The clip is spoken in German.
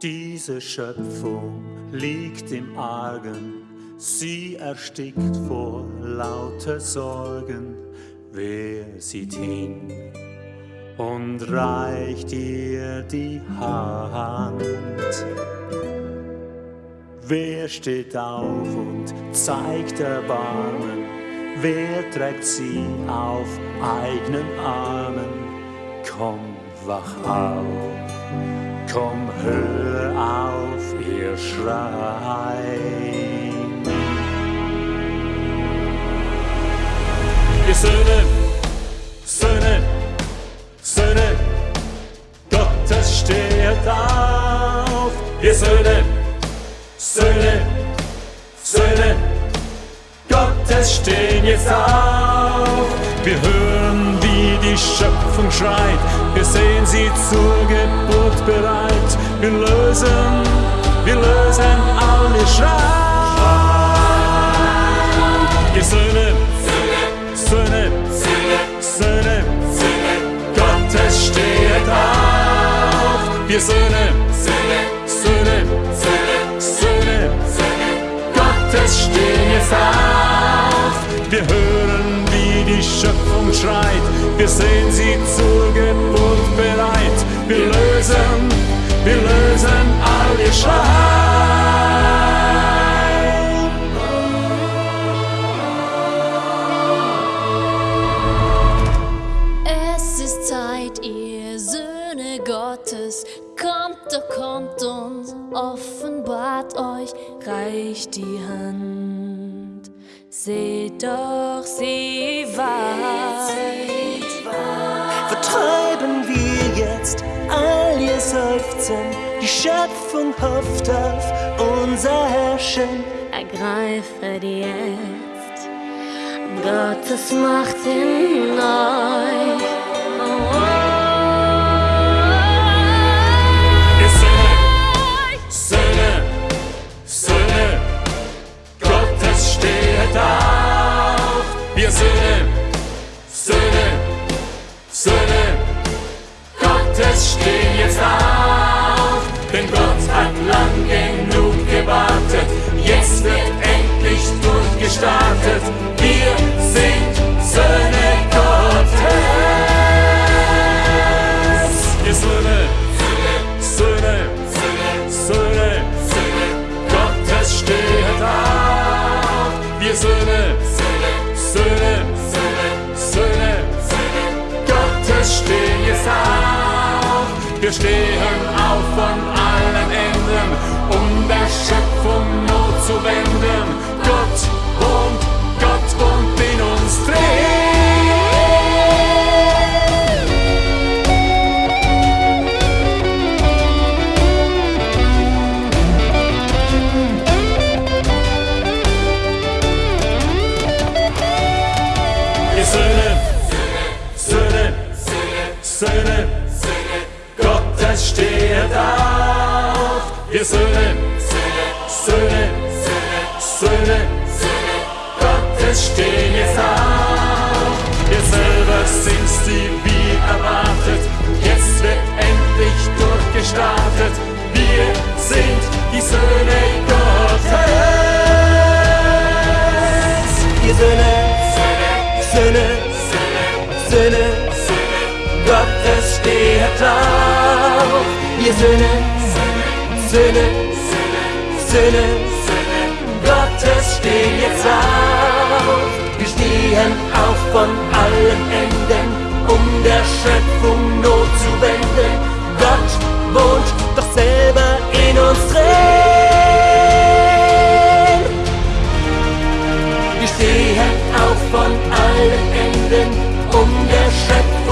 ganze Schöpfung liegt im Argen, sie erstickt vor lauter Sorgen. Wer sieht hin und reicht ihr die Hand? Wer steht auf und zeigt Erbarmen? Wer trägt sie auf eigenen Armen? Komm, wach auf, komm, hör auf, ihr Schreien. Ihr Söhne, Söhne, Söhne, Gottes steht auf. Ihr Söhne, Söhne, Söhne, Gottes stehen jetzt auf. Wir hören, wie die Schöpfung schreit. Wir sehen sie zur Geburt bereit. Wir lösen, wir lösen alle Schrei. Ihr Söhne, Söhne, Söhne, Gottes steht auf. Wir Söhne, Söhne, Söhne, Gottes stehen jetzt auf. Wir hören, die Schöpfung schreit. Wir sehen sie zur Geburt bereit. Wir lösen, wir lösen all ihr Schrei. Es ist Zeit, ihr Söhne Gottes, kommt doch, kommt und offenbart euch, reicht die Hand. Seht doch, sie weit. vertreiben wir jetzt all ihr Seufzen. Die Schöpfung hofft auf unser Herrschen. Ergreifet jetzt Gottes Macht in euch. Wir stehen auf von allen Enden, um der Schöpfung Not zu wenden. Gott wohnt, Gott wohnt in uns drin. Ihr Söhne, Söhne, Söhne, Wir Söhne, Söhne, Söhne, Gottes stehen jetzt auf. Wir selber sind's, die wie erwartet. Jetzt wird endlich durchgestartet. Wir sind die Söhne Gottes. Ihr Söhne, Söhne, Söhne, Gottes steht auf. Ihr Söhne, Söhne, Söhne, Gottes stehen jetzt auf. Wir stehen auf von allen Enden, um der Schöpfung Not zu wenden. Gott wohnt doch selber in uns drin. Wir stehen auf von allen Enden, um der Schöpfung